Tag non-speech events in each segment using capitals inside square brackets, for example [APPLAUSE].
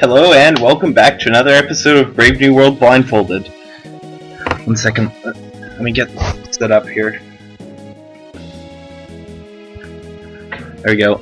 Hello and welcome back to another episode of Brave New World Blindfolded. One second, let me get set up here. There we go.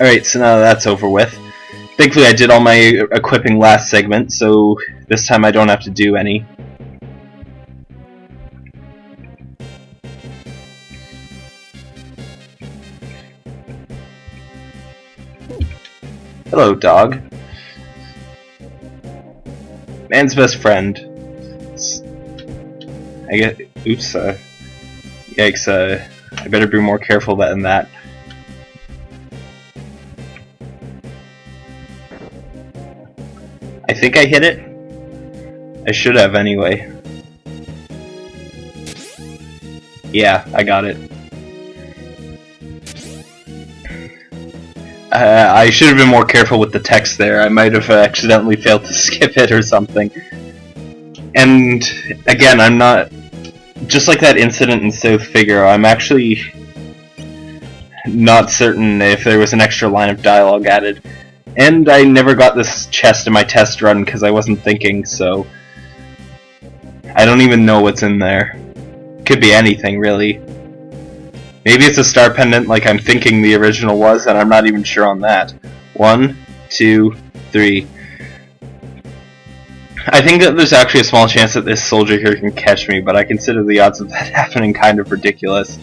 Alright, so now that's over with. Thankfully I did all my equipping last segment, so this time I don't have to do any. Hello, dog. Man's best friend. I get. Oops. Uh, yikes. Uh, I better be more careful than that. I think I hit it. I should have anyway. Yeah, I got it. Uh, I should have been more careful with the text there. I might have accidentally failed to [LAUGHS] skip it or something. And again, I'm not just like that incident in South Figaro. I'm actually not certain if there was an extra line of dialogue added. And I never got this chest in my test run because I wasn't thinking, so I don't even know what's in there. Could be anything, really. Maybe it's a star pendant like I'm thinking the original was, and I'm not even sure on that. One, two, three. I think that there's actually a small chance that this soldier here can catch me, but I consider the odds of that [LAUGHS] happening kind of ridiculous.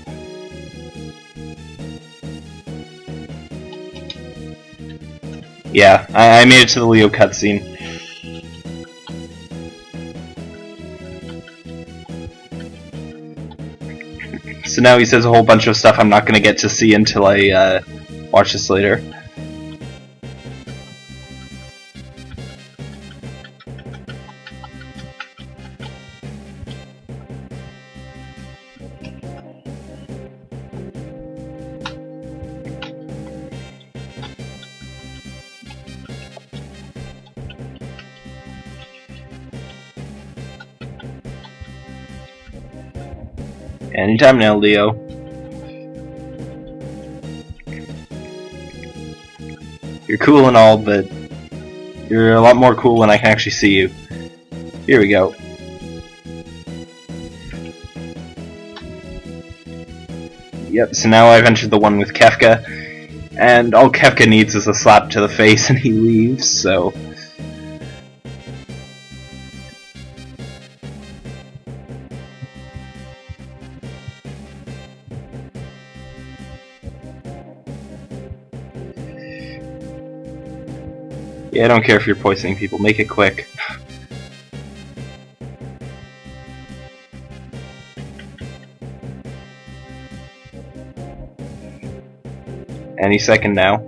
Yeah, I, I made it to the Leo cutscene. So now he says a whole bunch of stuff I'm not going to get to see until I uh, watch this later. Anytime now, Leo. You're cool and all, but you're a lot more cool when I can actually see you. Here we go. Yep, so now I've entered the one with Kefka, and all Kefka needs is a slap to the face [LAUGHS] and he leaves, so... Yeah, I don't care if you're poisoning people, make it quick. Any second now.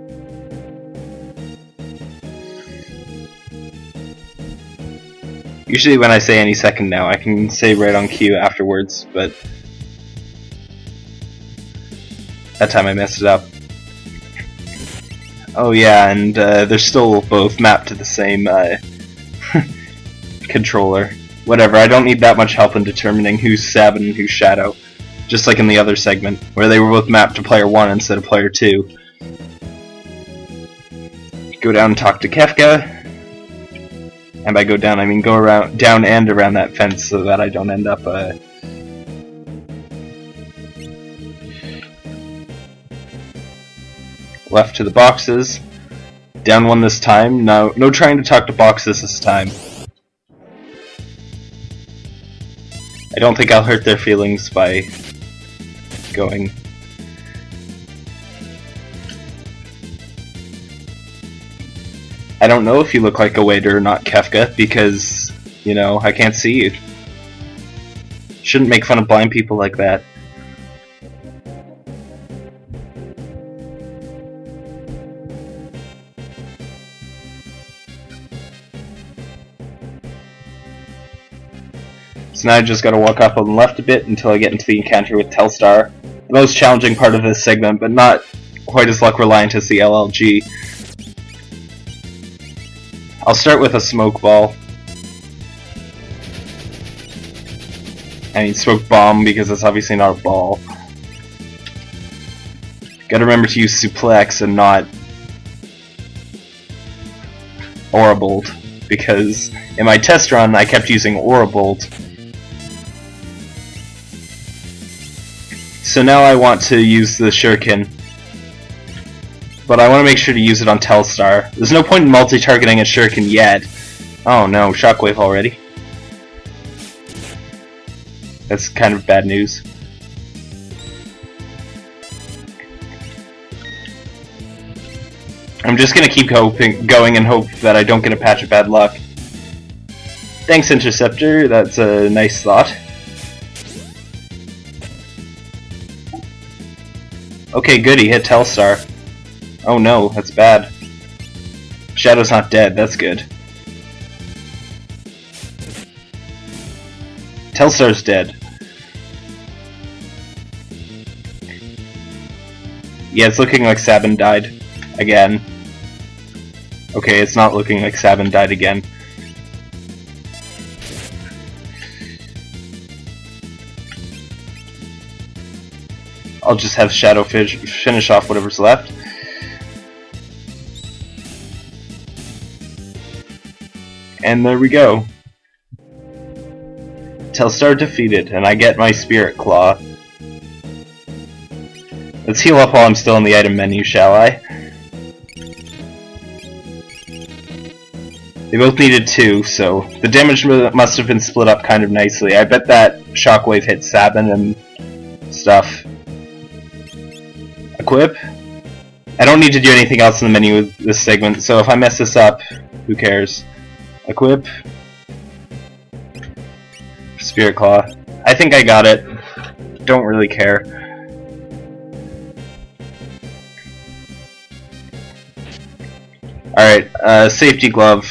Usually when I say any second now, I can say right on cue afterwards, but that time I messed it up. Oh yeah, and uh, they're still both mapped to the same uh, [LAUGHS] controller. Whatever, I don't need that much help in determining who's Sabin and who's Shadow. Just like in the other segment, where they were both mapped to player 1 instead of player 2. Go down and talk to Kefka. And by go down, I mean go around, down and around that fence so that I don't end up uh, left to the boxes. Down one this time. No, no trying to talk to boxes this time. I don't think I'll hurt their feelings by going. I don't know if you look like a waiter or not, Kefka, because, you know, I can't see you. Shouldn't make fun of blind people like that. So now I just gotta walk up on the left a bit until I get into the encounter with Telstar. The most challenging part of this segment, but not quite as luck reliant as the LLG. I'll start with a smoke ball. I mean smoke bomb because that's obviously not a ball. Gotta remember to use suplex and not Aura Bolt because in my test run I kept using Aura Bolt. So now I want to use the Shuriken. But I want to make sure to use it on Telstar. There's no point in multi-targeting a Shuriken yet. Oh no, Shockwave already. That's kind of bad news. I'm just gonna keep hoping, going and hope that I don't get a patch of bad luck. Thanks, Interceptor. That's a nice thought. Okay, good. He hit Telstar. Oh no, that's bad. Shadow's not dead. That's good. Telstar's dead. Yeah, it's looking like Sabin died. Again. Okay, it's not looking like Sabin died again. I'll just have Shadow finish off whatever's left. And there we go. Telstar defeated, and I get my Spirit Claw. Let's heal up while I'm still in the item menu, shall I? They both needed two, so the damage must have been split up kind of nicely. I bet that Shockwave hit Sabin and stuff. Equip. I don't need to do anything else in the menu with this segment, so if I mess this up, who cares? Equip. Spirit Claw. I think I got it. Don't really care. Alright, uh, safety glove.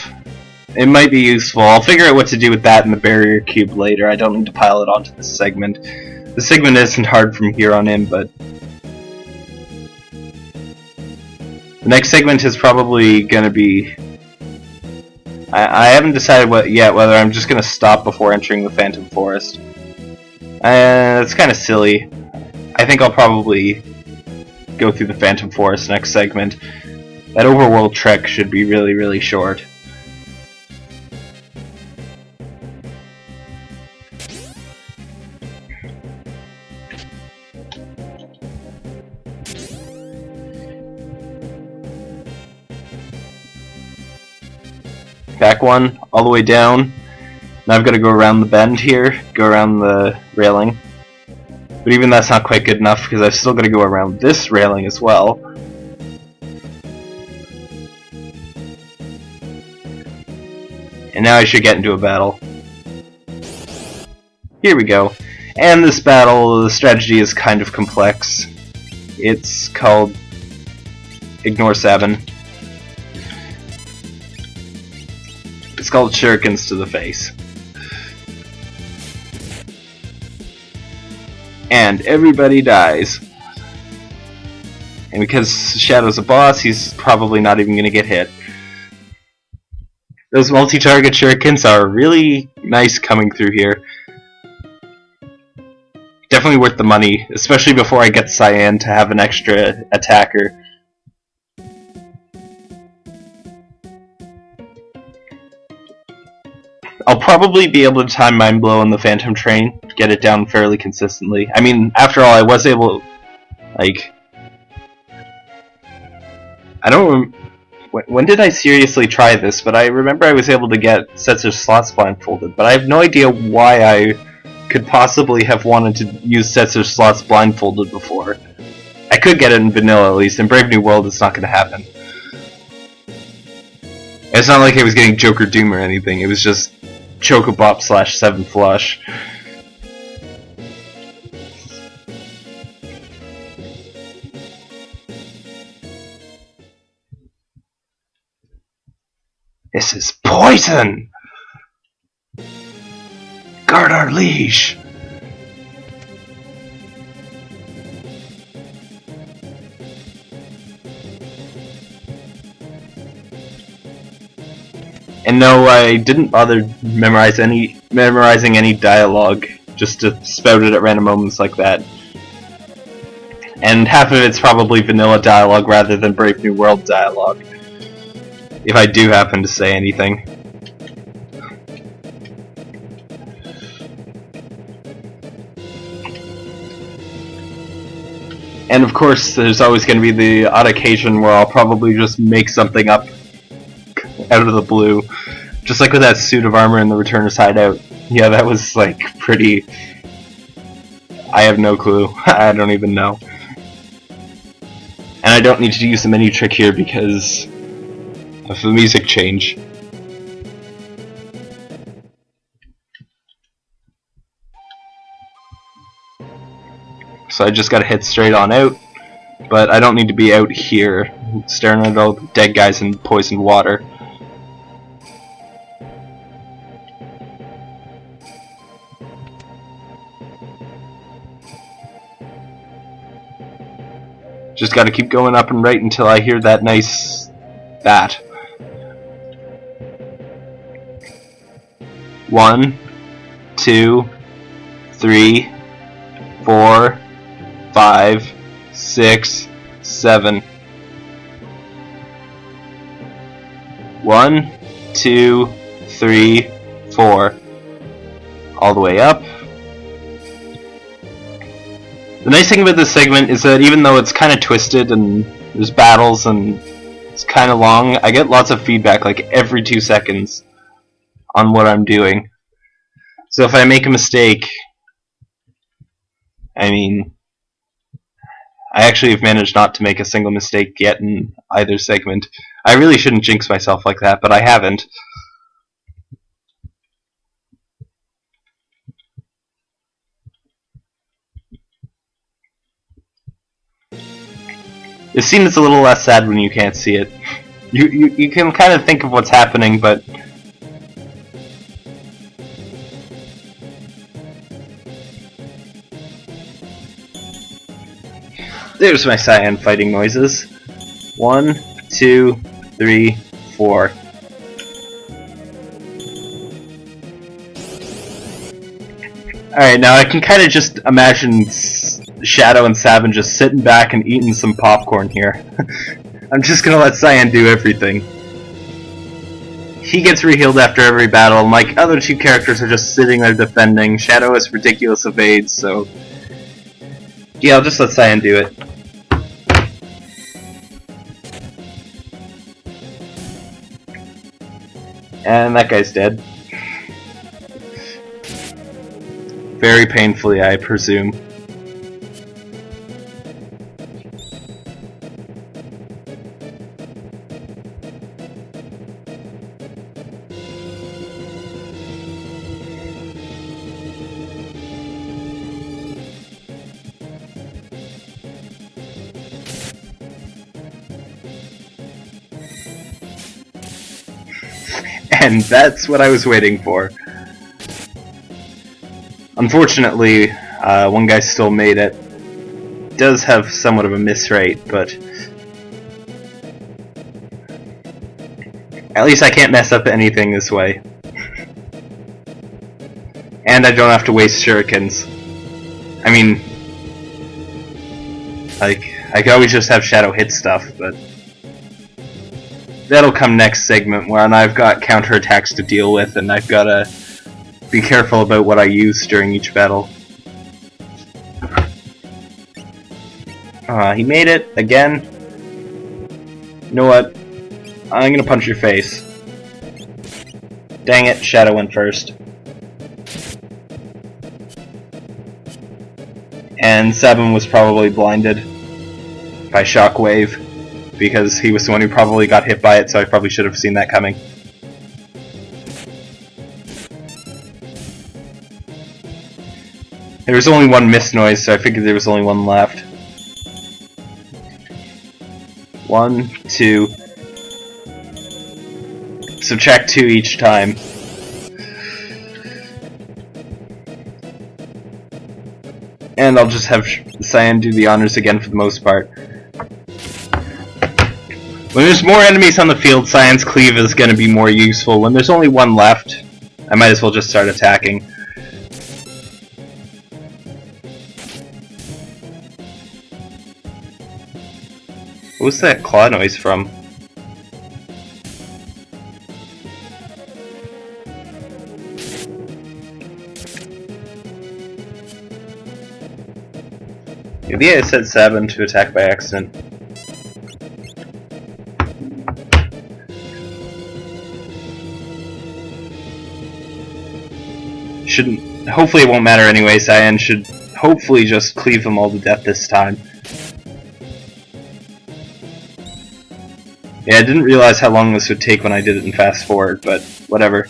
It might be useful. I'll figure out what to do with that in the barrier cube later. I don't need to pile it onto this segment. The segment isn't hard from here on in, but... The next segment is probably going to be... I, I haven't decided what yet whether I'm just going to stop before entering the Phantom Forest. Uh, it's kind of silly. I think I'll probably go through the Phantom Forest next segment. That overworld trek should be really, really short. Back one, all the way down. Now I've got to go around the bend here, go around the railing. But even that's not quite good enough because I've still got to go around this railing as well. And now I should get into a battle. Here we go. And this battle, the strategy is kind of complex. It's called Ignore Sabin. It's called shurikens to the face. And everybody dies. And because Shadow's a boss, he's probably not even going to get hit. Those multi-target shurikens are really nice coming through here. Definitely worth the money, especially before I get Cyan to have an extra attacker. I'll probably be able to time Mind Blow on the Phantom Train, get it down fairly consistently. I mean, after all, I was able, like, I don't. When, when did I seriously try this? But I remember I was able to get sets of slots blindfolded, but I have no idea why I could possibly have wanted to use sets of slots blindfolded before. I could get it in vanilla at least. In Brave New World, it's not going to happen. It's not like I was getting Joker Doom or anything. It was just Chocobo slash 7 Flush. This is poison! Guard our liege! And no, I didn't bother memorize any memorizing any dialogue just to spout it at random moments like that. And half of it's probably vanilla dialogue rather than Brave New World dialogue. If I do happen to say anything. And of course, there's always going to be the odd occasion where I'll probably just make something up out of the blue. Just like with that suit of armor in the Returner Hideout. Yeah, that was like pretty... I have no clue. [LAUGHS] I don't even know. And I don't need to use the menu trick here because of the music change. So I just gotta head straight on out, but I don't need to be out here staring at all the dead guys in poisoned water. Just gotta keep going up and right until I hear that nice bat. One, two, three, four, five, six, seven. One, two, three, four. All the way up. The nice thing about this segment is that even though it's kind of twisted and there's battles and it's kind of long, I get lots of feedback like every two seconds on what I'm doing. So if I make a mistake, I mean, I actually have managed not to make a single mistake yet in either segment. I really shouldn't jinx myself like that, but I haven't. This scene is a little less sad when you can't see it. You, you, you can kind of think of what's happening, but There's my cyan fighting noises. One, two, three, four. Alright, now I can kind of just imagine Shadow and Sabin just sitting back and eating some popcorn here. [LAUGHS] I'm just gonna let Cyan do everything. He gets rehealed after every battle, and like other two characters are just sitting there defending. Shadow is ridiculous evades, so yeah, I'll just let Cyan do it. And that guy's dead. Very painfully, I presume. That's what I was waiting for. Unfortunately, uh, one guy still made it. Does have somewhat of a miss rate, but at least I can't mess up anything this way. And I don't have to waste shurikens. I mean, like, I could always just have Shadow hit stuff, but that'll come next segment when I've got counterattacks to deal with and I've got to be careful about what I use during each battle. Uh, he made it again. You know what? I'm gonna punch your face. Dang it, Shadow went first. And Sabin was probably blinded by Shockwave because he was the one who probably got hit by it, so I probably should have seen that coming. There was only one miss noise, so I figured there was only one left. One, two. Subtract two each time. And I'll just have Cyan do the honors again for the most part. When there's more enemies on the field, Cyan's Cleave is going to be more useful. When there's only one left, I might as well just start attacking. What was that claw noise from? Yeah, I said 7 to attack by accident. Shouldn't. Hopefully, it won't matter anyway. Cyan should hopefully just cleave them all to death this time. Yeah, I didn't realize how long this would take when I did it in fast forward, but whatever.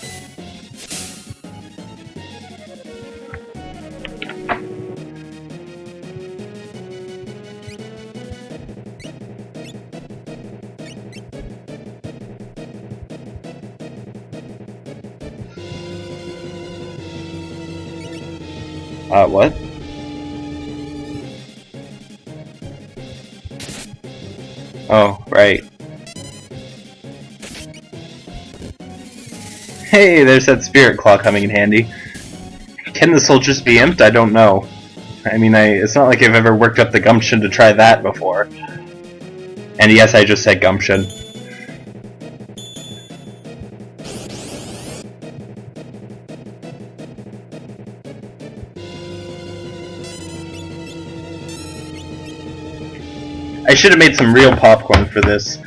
There's that spirit claw coming in handy. Can the soldiers be imped? I don't know. I mean, I, it's not like I've ever worked up the gumption to try that before. And yes, I just said gumption. I should have made some real popcorn for this,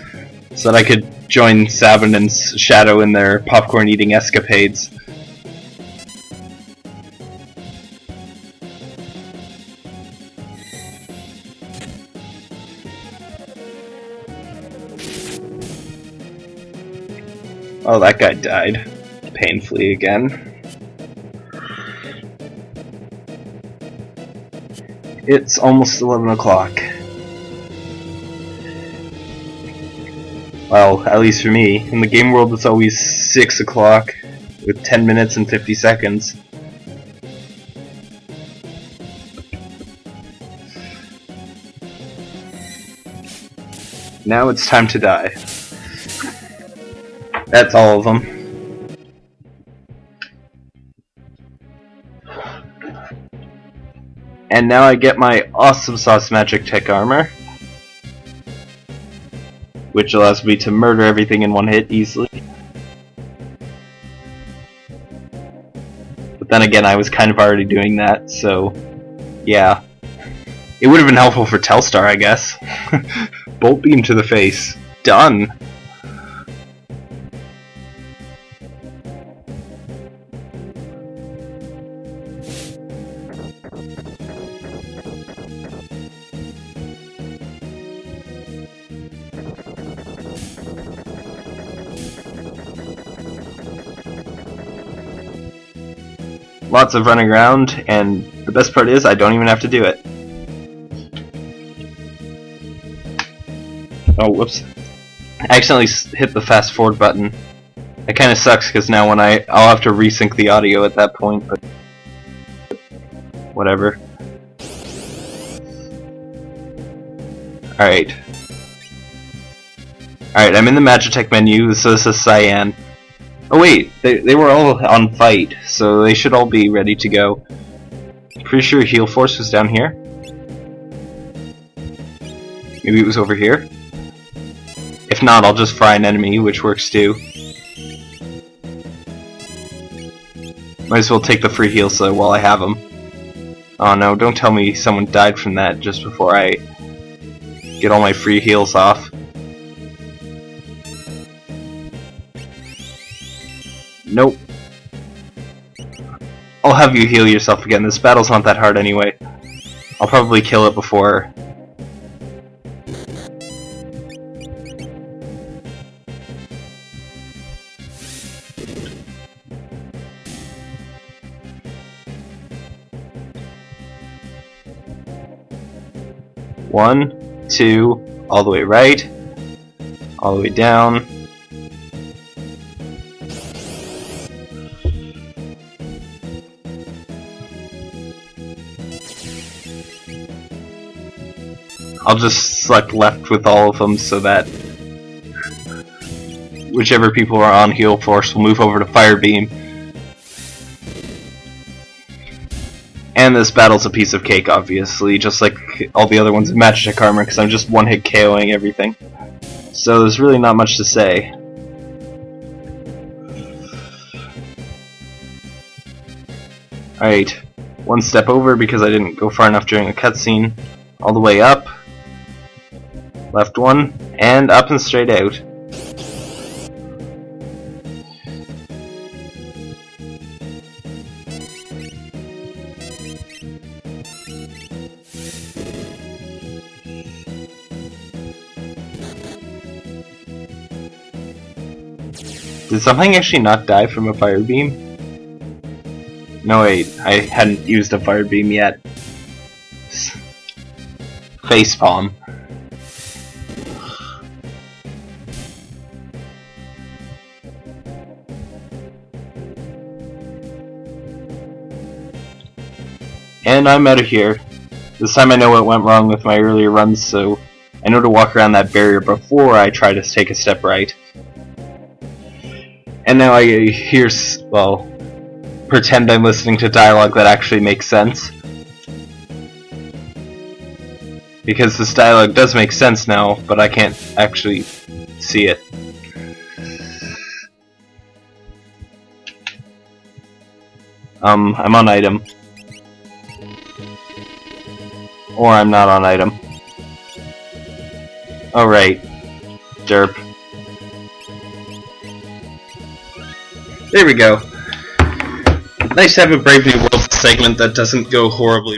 so that I could join Sabin and Shadow in their popcorn eating escapades. Oh, that guy died. Painfully again. It's almost 11 o'clock. Well, at least for me. In the game world, it's always 6 o'clock, with 10 minutes and 50 seconds. Now it's time to die. That's all of them. And now I get my awesome sauce Magitek armor. Which allows me to murder everything in one hit easily. But then again, I was kind of already doing that, so yeah. It would have been helpful for Telstar, I guess. [LAUGHS] Bolt beam to the face. Done. Lots of running around, and the best part is I don't even have to do it. Oh, whoops. I accidentally hit the fast forward button. It kind of sucks because now when I I'll have to resync the audio at that point, but whatever. All right. All right, I'm in the Magitek menu, so this is Cyan. Oh wait, they they were all on fight, so they should all be ready to go. Pretty sure Heal Force was down here. Maybe it was over here. If not, I'll just fry an enemy, which works too. Might as well take the free heal so while I have them. Oh no, don't tell me someone died from that just before I get all my free heals off. Nope. I'll have you heal yourself again. This battle's not that hard anyway. I'll probably kill it before One, two, all the way right, all the way down. I'll just select left with all of them so that whichever people are on heal force will move over to fire beam. And this battle's a piece of cake, obviously, just like all the other ones in Magic Armor, because I'm just one-hit KOing everything. So there's really not much to say. Alright, one step over because I didn't go far enough during a cutscene. All the way up. Left one, and up and straight out. Did something actually not die from a fire beam? No wait, I hadn't used a fire beam yet. Face And I'm out of here. This time I know what went wrong with my earlier runs, so I know to walk around that barrier before I try to take a step right. And now I hear, well, pretend I'm listening to dialogue that actually makes sense. Because this dialogue does make sense now, but I can't actually see it. Um, I'm on item. Or I'm not on item. Oh, Alright. Derp. There we go. Nice to have a Brave New World segment that doesn't go horribly